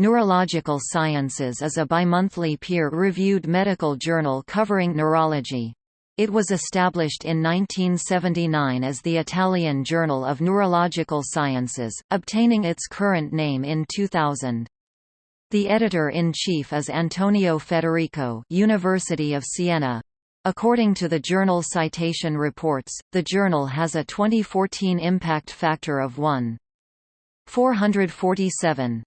Neurological Sciences is a bimonthly peer-reviewed medical journal covering neurology. It was established in 1979 as the Italian Journal of Neurological Sciences, obtaining its current name in 2000. The editor-in-chief is Antonio Federico University of Siena. According to the Journal Citation Reports, the journal has a 2014 impact factor of 1.447.